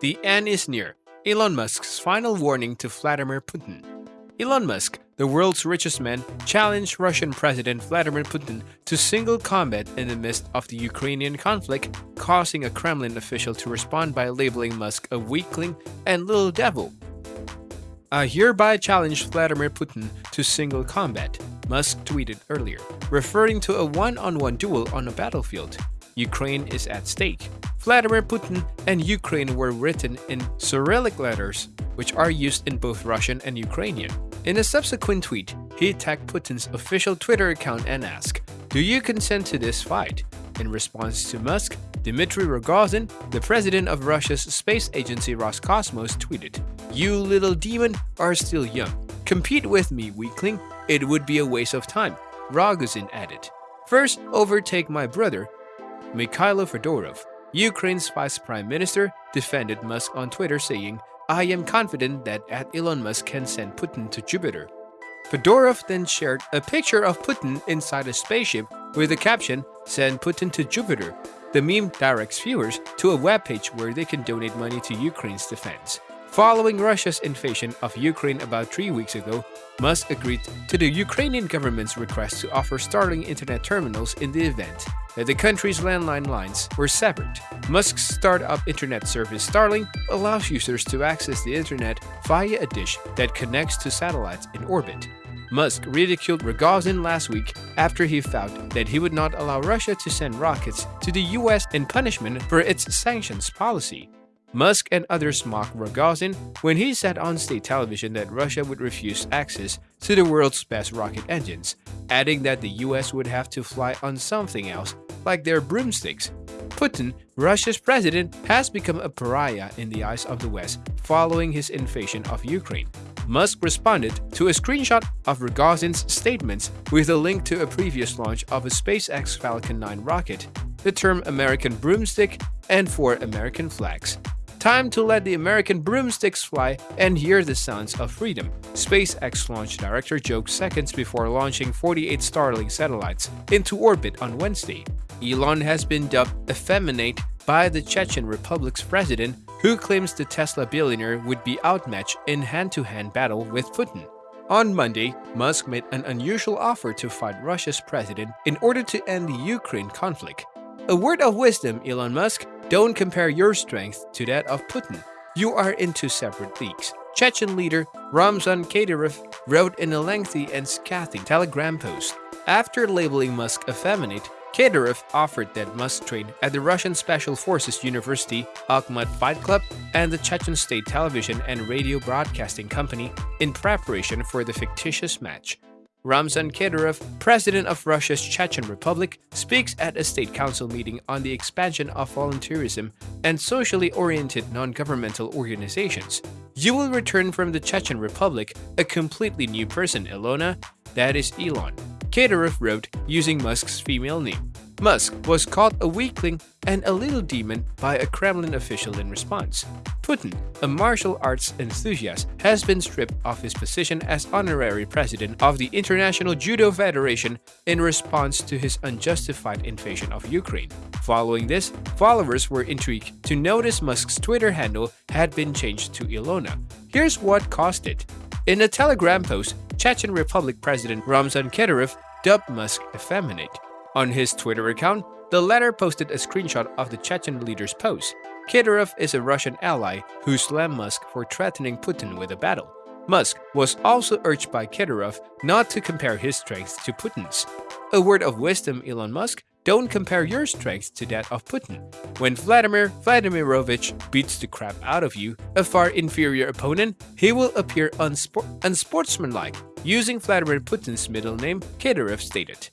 The end is near. Elon Musk's final warning to Vladimir Putin. Elon Musk, the world's richest man, challenged Russian President Vladimir Putin to single combat in the midst of the Ukrainian conflict, causing a Kremlin official to respond by labeling Musk a weakling and little devil. I hereby challenge Vladimir Putin to single combat, Musk tweeted earlier, referring to a one-on-one duel on a battlefield. Ukraine is at stake. Vladimir Putin and Ukraine were written in Cyrillic letters, which are used in both Russian and Ukrainian. In a subsequent tweet, he attacked Putin's official Twitter account and asked, Do you consent to this fight? In response to Musk, Dmitry Rogozin, the president of Russia's space agency Roscosmos, tweeted, You little demon are still young. Compete with me, weakling. It would be a waste of time. Rogozin added, First, overtake my brother, Mikhailo Fedorov, Ukraine's vice prime minister, defended Musk on Twitter saying, I am confident that at Elon Musk can send Putin to Jupiter. Fedorov then shared a picture of Putin inside a spaceship with the caption, Send Putin to Jupiter. The meme directs viewers to a webpage where they can donate money to Ukraine's defense. Following Russia's invasion of Ukraine about three weeks ago, Musk agreed to the Ukrainian government's request to offer Starlink internet terminals in the event that the country's landline lines were severed. Musk's startup internet service Starlink allows users to access the internet via a dish that connects to satellites in orbit. Musk ridiculed Rogozin last week after he vowed that he would not allow Russia to send rockets to the US in punishment for its sanctions policy. Musk and others mocked Rogozin when he said on state television that Russia would refuse access to the world's best rocket engines, adding that the US would have to fly on something else, like their broomsticks. Putin, Russia's president, has become a pariah in the eyes of the West following his invasion of Ukraine. Musk responded to a screenshot of Rogozin's statements with a link to a previous launch of a SpaceX Falcon 9 rocket, the term American broomstick, and four American flags. Time to let the American broomsticks fly and hear the sounds of freedom, SpaceX launch director joked seconds before launching 48 Starlink satellites into orbit on Wednesday. Elon has been dubbed effeminate by the Chechen Republic's president, who claims the Tesla billionaire would be outmatched in hand-to-hand -hand battle with Putin. On Monday, Musk made an unusual offer to fight Russia's president in order to end the Ukraine conflict. A word of wisdom, Elon Musk, don't compare your strength to that of Putin. You are in two separate leagues. Chechen leader Ramzan Kadyrov wrote in a lengthy and scathing telegram post. After labeling Musk effeminate, Kadyrov offered that Musk train at the Russian Special Forces University, Akhmat Fight Club, and the Chechen State Television and Radio Broadcasting Company in preparation for the fictitious match. Ramzan Kadyrov, president of Russia's Chechen Republic, speaks at a state council meeting on the expansion of volunteerism and socially oriented non-governmental organizations. You will return from the Chechen Republic a completely new person, Elona. That is Elon. Kadyrov wrote using Musk's female name. Musk was called a weakling and a little demon by a Kremlin official in response. Putin, a martial arts enthusiast, has been stripped of his position as honorary president of the International Judo Federation in response to his unjustified invasion of Ukraine. Following this, followers were intrigued to notice Musk's Twitter handle had been changed to Elona. Here's what caused it. In a Telegram post, Chechen Republic President Ramzan Kadyrov dubbed Musk effeminate. On his Twitter account, the latter posted a screenshot of the Chechen leader's post. Kadyrov is a Russian ally who slammed Musk for threatening Putin with a battle. Musk was also urged by Kadyrov not to compare his strength to Putin's. A word of wisdom, Elon Musk, don't compare your strength to that of Putin. When Vladimir Vladimirovich beats the crap out of you, a far inferior opponent, he will appear unsport unsportsmanlike. Using Vladimir Putin's middle name, Kadyrov stated.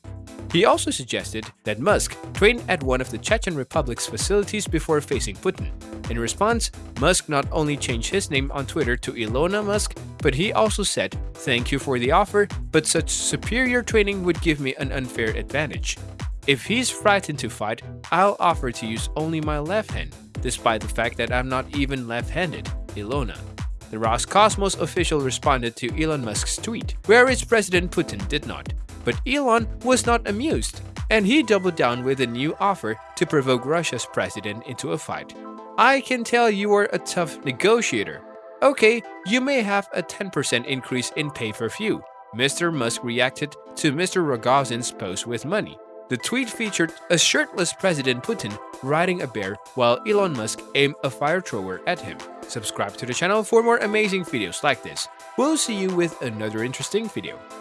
He also suggested that Musk train at one of the Chechen Republic's facilities before facing Putin. In response, Musk not only changed his name on Twitter to Elona Musk, but he also said, Thank you for the offer, but such superior training would give me an unfair advantage. If he's frightened to fight, I'll offer to use only my left hand, despite the fact that I'm not even left-handed, Elona. The Roscosmos official responded to Elon Musk's tweet, whereas President Putin did not. But Elon was not amused, and he doubled down with a new offer to provoke Russia's president into a fight. I can tell you are a tough negotiator. Okay, you may have a 10% increase in pay for few. Mr. Musk reacted to Mr. Rogozin's post with money. The tweet featured a shirtless President Putin riding a bear while Elon Musk aimed a fire thrower at him. Subscribe to the channel for more amazing videos like this. We'll see you with another interesting video.